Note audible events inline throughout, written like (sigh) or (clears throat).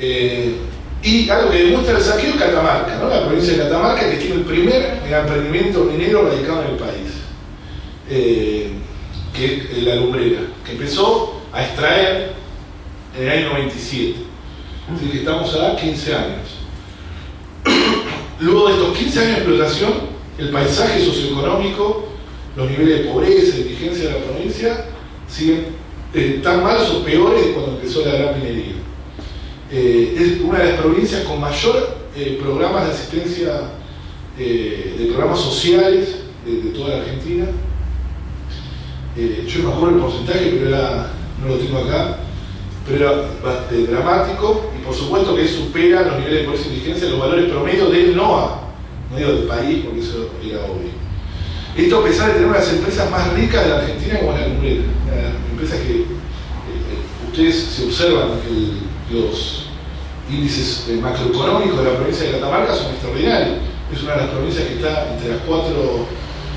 Eh, y algo que demuestra el saqueo es Catamarca, la provincia de Catamarca que tiene el primer emprendimiento minero radicado en el país, eh, que es la lumbrera, que empezó a extraer en el año 97. Es decir, que estamos a 15 años. (clears throat) Luego de estos 15 años de explotación, el paisaje socioeconómico, los niveles de pobreza y indigencia de la provincia siguen eh, tan malos o peores de cuando empezó la gran minería. Eh, es una de las provincias con mayor eh, programas de asistencia, de programas sociales de, toda la Argentina. yo no acuerdo el porcentaje, pero no lo tengo acá, pero era dramático y por supuesto que supera los niveles de pobreza y indigencia los valores promedio del NOA, no digo del país, porque eso era obvio. Esto a pesar de tener una de las empresas más ricas de la Argentina como la Lumbrera, empresas que ustedes se observan los índices macroeconómicos de la provincia de Catamarca son extraordinarios. Es una de las provincias que está entre las cuatro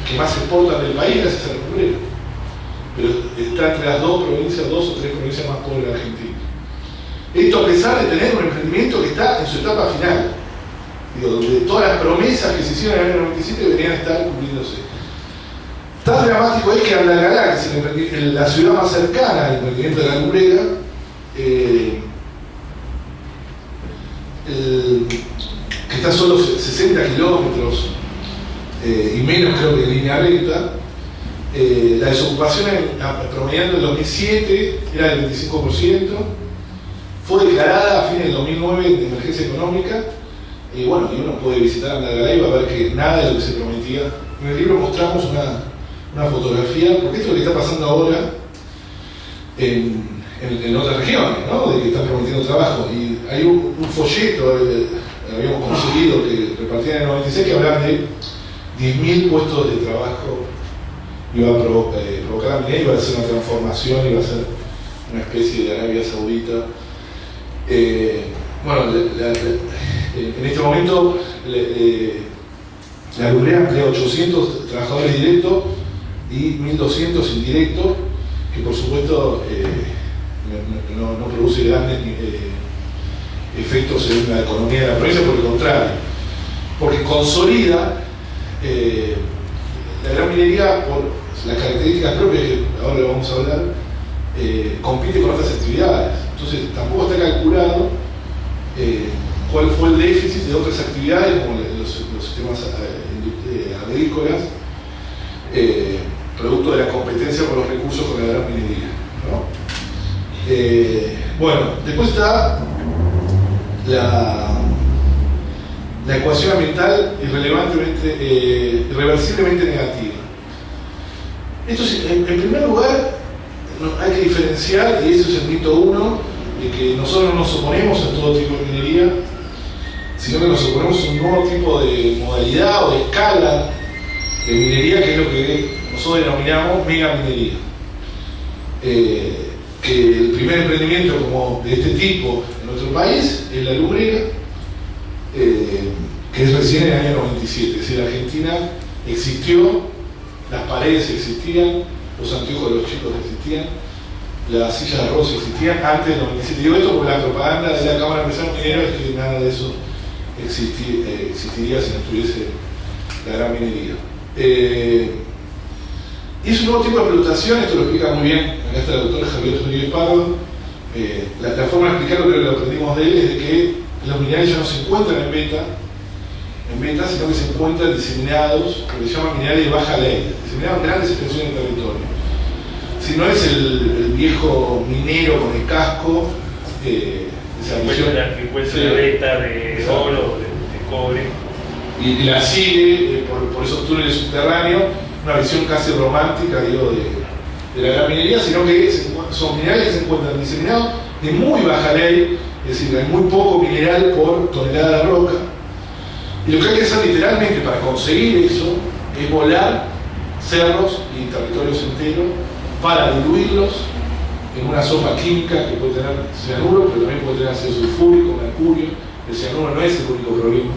que más exportan del país gracias a la Lumbrera. Pero está entre las dos provincias, dos o tres provincias más pobres de Argentina. Esto a pesar de tener un emprendimiento que está en su etapa final, donde todas las promesas que se hicieron en el año 97 deberían estar cumpliéndose. Tan dramático es que Andalgalá, que es la ciudad más cercana al emprendimiento de la Lumbrera, eh, que está solo 60 kilómetros eh, y menos creo que en línea recta, eh, la desocupación promediando en el 2007 era del 25%, fue declarada a fines del 2009 de emergencia económica, y bueno, y uno puede visitar Andalgalá y ver que nada de lo que se prometía. En el libro mostramos una, una fotografía, porque esto es lo que está pasando ahora en, en, otras regiones, ¿no? de que están prometiendo trabajo. Y hay un, folleto, eh, habíamos conseguido que repartían en el 96, que hablaban de 10.000 puestos de trabajo iba a eh, provocar la iba a ser una transformación, iba a ser una especie de Arabia Saudita. Eh, bueno, en este momento la Lumbrera emplea 800 trabajadores directos y 1.200 indirectos, que por supuesto eh, no, produce grandes eh, efectos en la economía de la provincia, por el contrario, porque consolida eh, la gran minería por las características propias, que ahora lo vamos a hablar, compite con otras actividades. Entonces tampoco está calculado cuál fue el déficit de otras actividades como los, sistemas agrícolas producto de la competencia por los recursos con la gran minería. Eh, bueno, después está la, la ecuación ambiental irrelevantemente, eh, irreversiblemente negativa. Esto en, primer lugar, hay que diferenciar, y eso es el mito uno, de que nosotros no nos oponemos a todo tipo de minería, sino que nos oponemos a un nuevo tipo de modalidad o de escala de minería, que es lo que nosotros denominamos mega minería. Eh, que el primer emprendimiento como de este tipo en nuestro país es la lumbrera, eh, que es recién en el año 97. Es decir, Argentina existió, las paredes existían, los anteojos de los chicos existían, las sillas de arroz existían antes del 97. Digo esto porque la propaganda de la Cámara de Empresarios Mineros es que nada de eso eh, existiría si no estuviese la gran minería. Y es un nuevo tipo de explotación, esto lo explica muy bien, acá está el doctor Javier Rodríguez Pardo. Eh, la, forma de explicarlo, que lo aprendimos de él, es de que los minerales ya no se encuentran en beta, en beta, sino que se encuentran diseminados, lo que se llama minerales de baja ley, diseminados en grandes extensiones de territorio. Si no es el, viejo minero con el casco, eh, esa. Que encuentra de beta, de oro, de, cobre. Y, la sigue eh, por, por esos túneles subterráneos una visión casi romántica digo, de, la gran minería, sino que son minerales que se encuentran diseminados de muy baja ley, es decir, hay muy poco mineral por tonelada de roca. Y lo que hay que hacer literalmente para conseguir eso es volar cerros y territorios enteros para diluirlos en una sopa química que puede tener cianuro, pero también puede tener ácido sulfúrico, mercurio. El cianuro no es el único problema.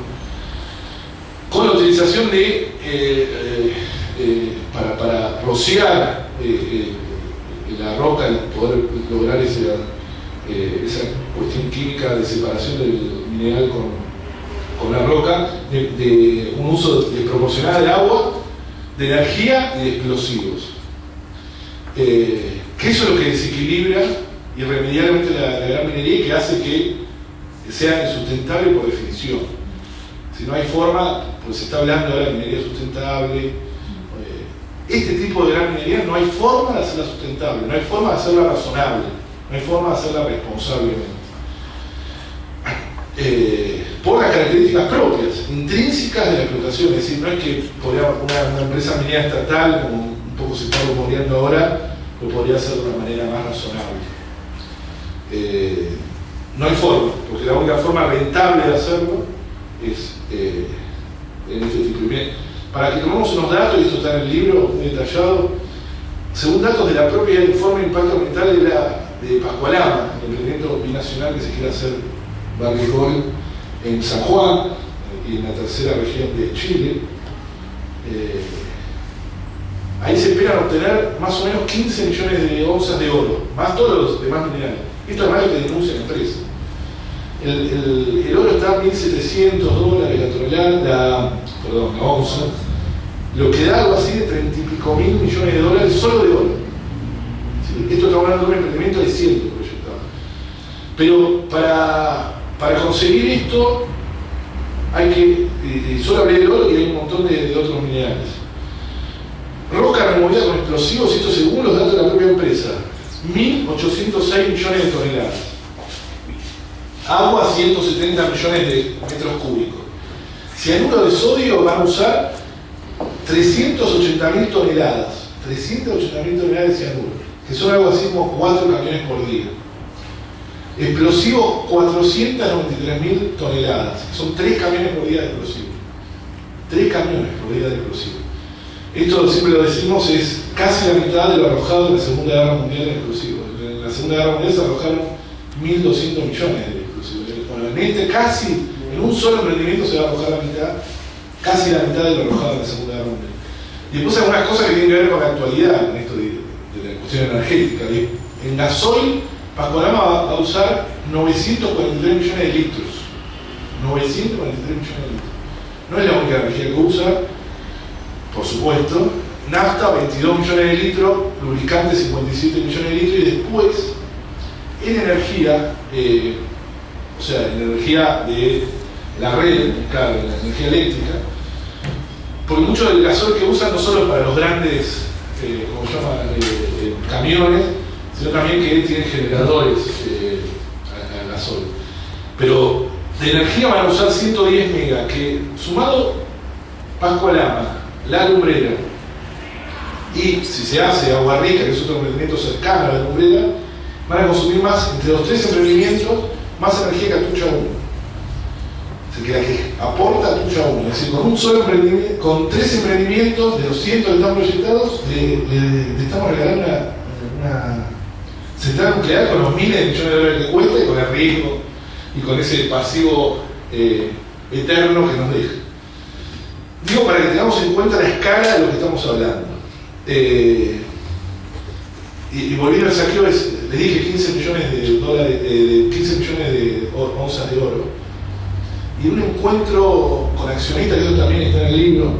Con la utilización de eh, eh, eh, para, rociar eh, eh, la roca y poder lograr esa cuestión química de separación del mineral con, la roca, de, un uso desproporcionado del agua, de energía y de explosivos. Que eso es lo que desequilibra irremediablemente la, la gran minería y que hace que sea insustentable por definición. Si no hay forma, pues se está hablando ahora de minería sustentable, este tipo de gran minería no hay forma de hacerla sustentable, no hay forma de hacerla razonable, no hay forma de hacerla responsablemente. Eh, por las características propias, intrínsecas de la explotación, es decir, no es que una, empresa minera estatal, como un poco se está rumoreando ahora, lo podría hacer de una manera más razonable. Eh, no hay forma, porque la única forma rentable de hacerlo es eh, en este tipo para que tomemos unos datos, y esto está en el libro detallado, según datos de la propia informe de impacto ambiental de, de Pascualama, el emprendimiento binacional que se quiere hacer Barrigol en San Juan y en la tercera región de Chile, eh, ahí se esperan obtener más o menos 15 millones de onzas de oro, más todos los demás minerales. Esto es más lo que denuncia la empresa. El, oro está a 1.700 dólares la tonelada, perdón, la onza, lo que da algo así de 30 y pico mil millones de dólares solo de oro. Esto está hablando de un emprendimiento de 100 proyectado. Pero para, para, conseguir esto hay que, y solo hablé de oro y hay un montón de, otros minerales. Roca removida con explosivos, esto según los datos de la propia empresa, 1.806 millones de toneladas. Agua, 170 millones de metros cúbicos. Cianuro de sodio van a usar 380.000 toneladas, 380.000 toneladas de cianuro, que son algo así como 4 camiones por día. Explosivos, 493.000 toneladas, que son 3 camiones por día de explosivos. 3 camiones por día de explosivos. Esto siempre lo decimos, es casi la mitad de lo arrojado en la Segunda Guerra Mundial de explosivos. En la Segunda Guerra Mundial se arrojaron 1.200 millones de explosivos. Bueno, en este casi, en un solo emprendimiento se va a arrojar la mitad casi la mitad de lo arrojado en la Segunda Guerra Mundial. Y después algunas cosas que tienen que ver con la actualidad, en esto de, la cuestión energética. En gasoil, Pascualama va a usar 943 millones de litros. 943 millones de litros. No es la única energía que usa, por supuesto. Nafta, 22 millones de litros, lubricante, 57 millones de litros, y después, en energía, eh, o sea, en energía de la red, claro, la energía eléctrica, porque mucho del gasoil que usan no solo para los grandes, eh, se eh, eh, camiones, sino también que tienen generadores a, gasoil. Pero de energía van a usar 110 megas, que sumado Pascualama, La Lumbrera, y si se hace Agua Rica, que es otro emprendimiento cercano a La Lumbrera, van a consumir más, entre los tres emprendimientos, más energía que Atucha 1 que la que aporta Tuya 1. Es decir, con un solo emprendimiento, con tres emprendimientos de los cientos que están proyectados, le, estamos regalando una, central nuclear con los miles de millones de dólares que cuesta y con el riesgo y con ese pasivo eh, eterno que nos deja. Digo para que tengamos en cuenta la escala de lo que estamos hablando. Eh, y, volviendo al saqueo, les dije 15 millones de dólares, de 15 millones de onzas de oro y un encuentro con accionistas, que también está en el libro,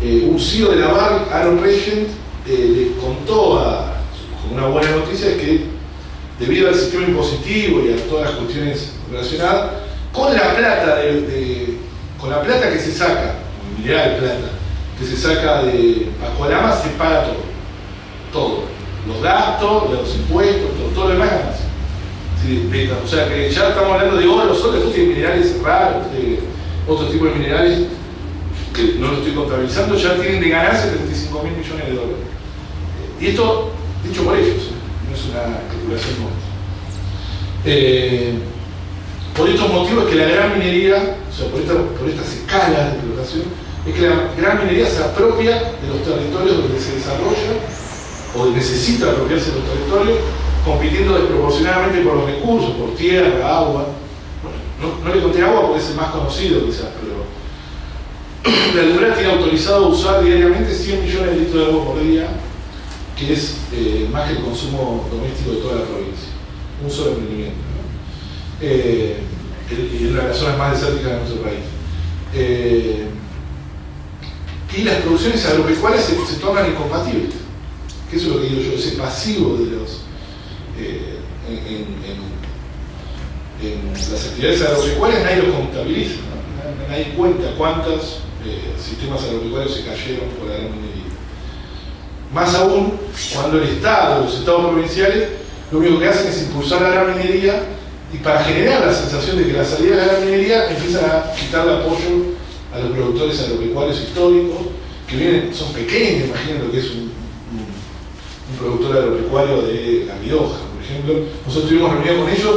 eh, un CEO de la BAR, Aaron Regent, eh, le contó con una buena noticia que debido al sistema impositivo y a todas las cuestiones relacionadas, con la plata de, con la plata que se saca, mineral plata, que se saca de Pascualama se paga todo. Todo. Los gastos, los impuestos, todo, todo lo demás o sea que ya estamos hablando de oro, solo tiene minerales raros, de otro tipo de minerales que no lo estoy contabilizando, ya tienen de ganancia 35 mil millones de dólares. Y esto dicho por ellos, no es una especulación. Eh, por estos motivos es que la gran minería, o sea, por, por estas escalas de explotación, es que la gran minería se apropia de los territorios donde se desarrolla o necesita apropiarse de los territorios compitiendo desproporcionadamente por los recursos, por tierra, agua. Bueno, no, le conté agua porque es el más conocido quizás, pero (clears throat) la Lumbrera tiene autorizado usar diariamente 100 millones de litros de agua por día, que es eh, más que el consumo doméstico de toda la provincia. un solo emprendimiento. Eh, en una de las zonas más desérticas de nuestro país. Eh, y las producciones agropecuarias se, se tornan incompatibles. Que eso es lo que digo yo, ese pasivo de los. Eh, en, las actividades agropecuarias nadie lo contabiliza, nadie cuenta cuántos sistemas agropecuarios se cayeron por la gran minería. Más aún, cuando el Estado, los Estados provinciales, lo único que hacen es impulsar la gran minería y para generar la sensación de que la salida de la minería empiezan a quitarle apoyo a los productores agropecuarios históricos, que vienen, son pequeños, imaginen que es un, productor agropecuario de la Mioja, por ejemplo. Nosotros tuvimos reunión con ellos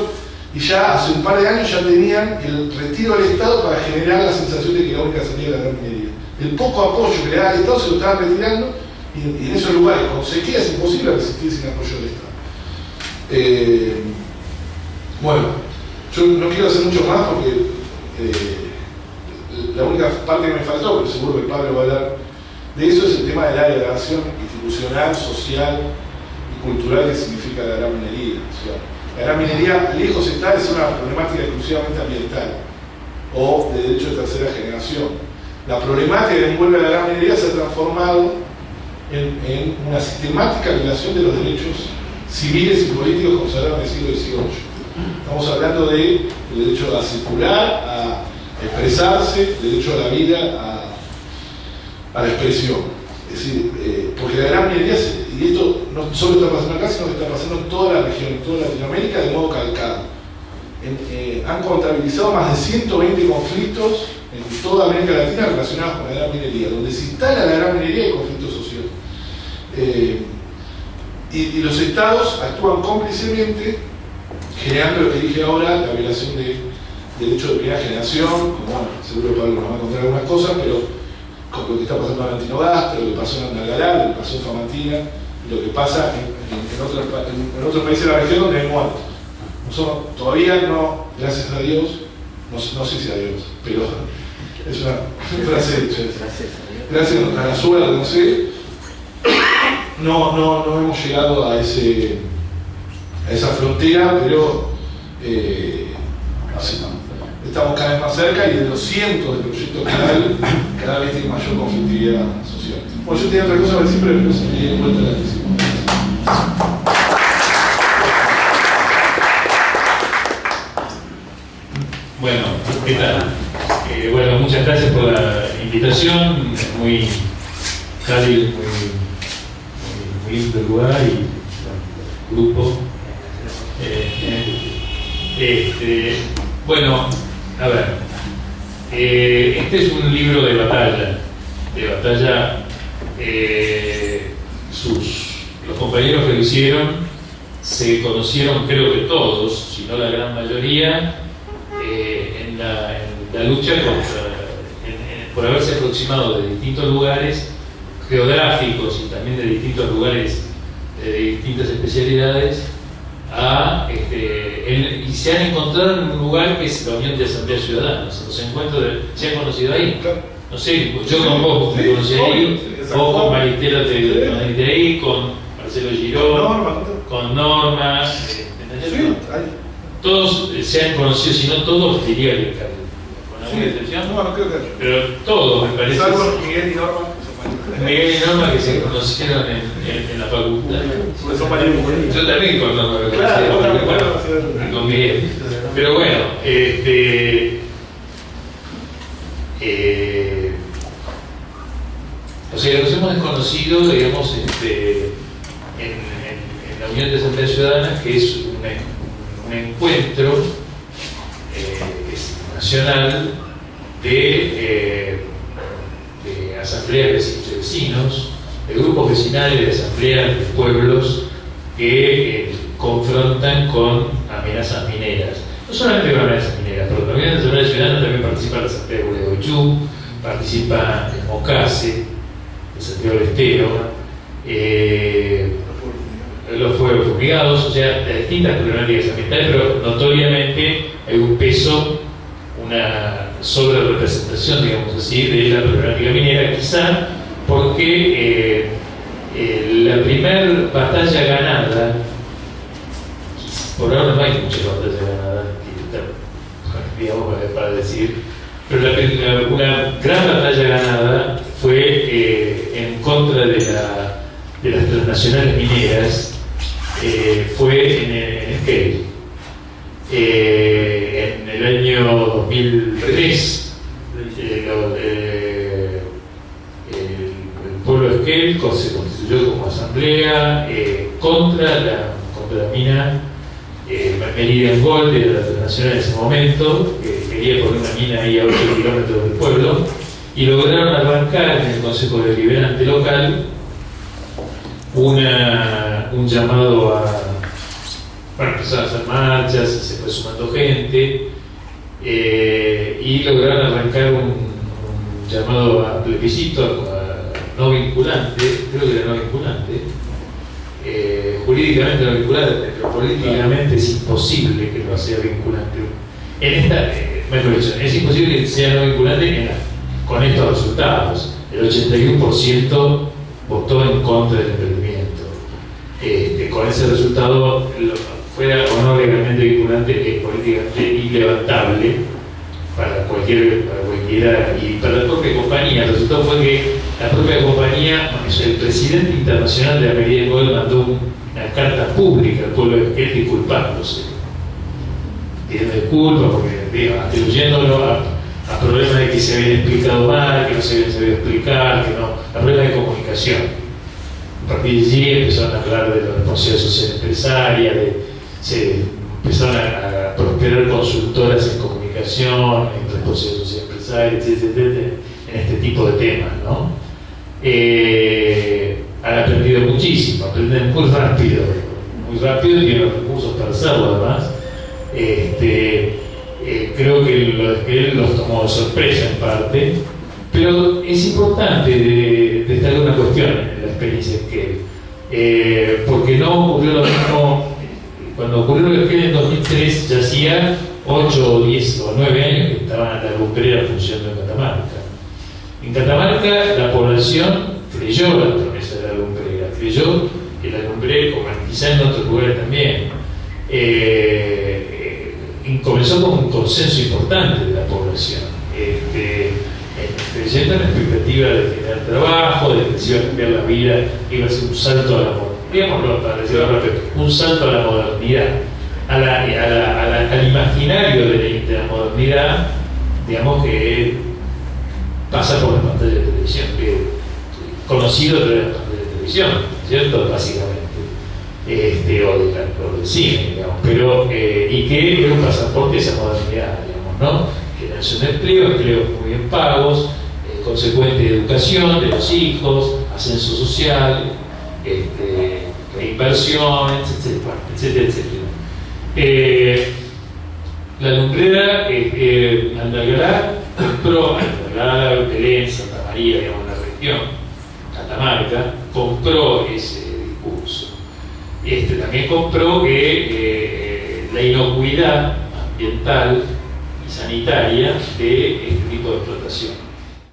y ya hace un par de años ya tenían el retiro del Estado para generar la sensación de que la única salida era la gran minería. El poco apoyo que le da al Estado se lo estaban retirando y, en esos lugares con sequía es imposible resistir sin apoyo del Estado. Eh, bueno, yo no quiero hacer mucho más porque eh, la única parte que me faltó, pero seguro que el Pablo va a hablar de eso, es el tema de la degradación institucional, social cultural que significa la gran minería. la gran minería lejos está de ser una problemática exclusivamente ambiental o de derecho de tercera generación. La problemática que envuelve a la gran minería se ha transformado en, una sistemática violación de los derechos civiles y políticos consagrados en el siglo XVIII. Estamos hablando del derecho a circular, a expresarse, derecho a la vida, a, la expresión. Es decir, eh, porque la gran minería, y esto no solo está pasando acá, sino que está pasando en toda la región, en toda Latinoamérica, de modo calcado. Eh, han contabilizado más de 120 conflictos en toda América Latina relacionados con la gran minería. Donde se instala la gran minería hay conflictos sociales. Eh, y, los estados actúan cómplicemente generando lo que dije ahora, la violación de derechos de primera generación, como bueno, seguro Pablo nos va a contar algunas cosas, pero lo que está pasando en Antinogaste, lo que pasó en Andalgalá, lo que pasó en Famantina, lo que pasa en, otros, países de la región donde hay muertos. Nosotros todavía no, gracias a Dios, no, sé si a Dios, pero (laughs) es una (laughs) frase hecha. Gracias a la suerte, no sé, no, no, hemos llegado a esa frontera, pero eh, estamos cada vez más cerca y de los cientos de proyectos que hay, cada vez tiene mayor conflictividad social. Bueno, yo tenía otra cosa para decir, pero no se me dio cuenta la decisión. Bueno, ¿qué tal? Eh, bueno, muchas gracias por la invitación, muy cálido, muy, muy, lindo lugar y grupo. Eh, este, bueno, a ver, eh, este es un libro de batalla, de batalla, eh, sus, los compañeros que lo hicieron se conocieron creo que todos, si no la gran mayoría, en la, lucha por haberse aproximado de distintos lugares geográficos y también de distintos lugares de distintas especialidades este, y se han encontrado en un lugar que es la Unión de Asamblea Ciudadana. Los encuentros se han conocido ahí. No sé, yo con vos me conocí ahí, vos con Maristela te conociste ahí, con Marcelo Girón, con Norma. Eh, todos se han conocido, si no todos, diría que con alguna excepción. Pero todos, me parece. Salvo Miguel y Norma. Miguel y Norma que se conocieron en, en, la facultad. Yo también con Norma me conocí. con Miguel. Pero bueno, este. Eh, o sea, nos hemos desconocido, digamos, este, en, en, la Unión de Asamblea Ciudadana, que es un, un encuentro eh, nacional de eh, asambleas de vecinos, de grupos vecinales, de asambleas de pueblos que eh, confrontan con amenazas mineras. No solamente con amenazas mineras, pero también en la Asamblea Ciudadana también participa la Asamblea de Gualeguaychú, participa el Mocase, el Santiago del Estero, eh, los fuegos fumigados, o sea, distintas problemáticas ambientales, pero notoriamente hay un peso, una sobre representación, digamos así, de la problemática minera, quizá porque eh, eh, la primera batalla ganada, por ahora no hay muchas batallas ganadas, digamos, para decir, pero la, una gran batalla ganada fue eh, en contra de, la, de, las transnacionales mineras, eh, fue en, en. Eh, en el año 2003, se constituyó como asamblea contra la, contra la mina eh, Meridian Gold de la transnacional en ese momento, que quería poner una mina ahí a 8 kilómetros del pueblo, y lograron arrancar en el Consejo Deliberante local una, un llamado a. Bueno, empezaron a hacer marchas, se fue sumando gente, eh, y lograron arrancar un, un, llamado a plebiscito, a no vinculante, creo que era no vinculante, eh, jurídicamente no vinculante, pero políticamente es imposible que no sea vinculante. En esta, eh, es imposible que sea no vinculante con estos resultados. El 81% votó en contra del emprendimiento. Este, con ese resultado, fuera o no legalmente vinculante, es políticamente ilevantable para, cualquier, para cualquiera y para la propia compañía. El resultado fue que la propia compañía, el presidente internacional de la Medida Gold mandó una carta pública al pueblo de Esquel disculpándose. Pidiendo disculpas porque, atribuyéndolo a, a, problemas de que se habían explicado mal, que no se habían sabido explicar, que no, a problemas de comunicación. A partir de allí empezaron a hablar de la responsabilidad social empresaria, de, se empezaron a, prosperar consultoras en comunicación, en responsabilidad social empresaria, etc en este tipo de temas, ¿no? Eh, han aprendido muchísimo, aprenden muy rápido, muy rápido y tienen los recursos para hacerlo además. Este, eh, creo que él los tomó de sorpresa en parte, pero es importante destacar una cuestión en la experiencia que eh, porque no ocurrió lo mismo cuando ocurrió lo que en 2003 ya hacía 8 o 10 o 9 años que estaban la lumbrera funcionando en Catamarca en Catamarca la población creyó la promesa de la lumbrera, creyó que la lumbrera, como quizá en otros lugares también, eh, eh, comenzó con un consenso importante de la población, este, creyendo en la expectativa de tener trabajo, de que se iba a cambiar la vida, iba a ser un salto a la modernidad, un salto a la modernidad, al imaginario de de la modernidad, digamos que pasa por la pantalla de televisión, que, conocido de la pantalla de televisión, ¿cierto? Básicamente. Este, o, de, del cine, digamos, pero, eh, y que es un pasaporte de esa modernidad, digamos, ¿no? Generación de empleo, empleos muy bien pagos, eh, consecuente educación de los hijos, ascenso social, este, inversión, etcétera, etcétera, etcétera. Eh, la lumbrera eh, Andagrá Andagrá, Belén, Santa María, digamos, la región, Catamarca, compró ese discurso. Este, también compró que eh, la inocuidad ambiental y sanitaria de este tipo de explotación.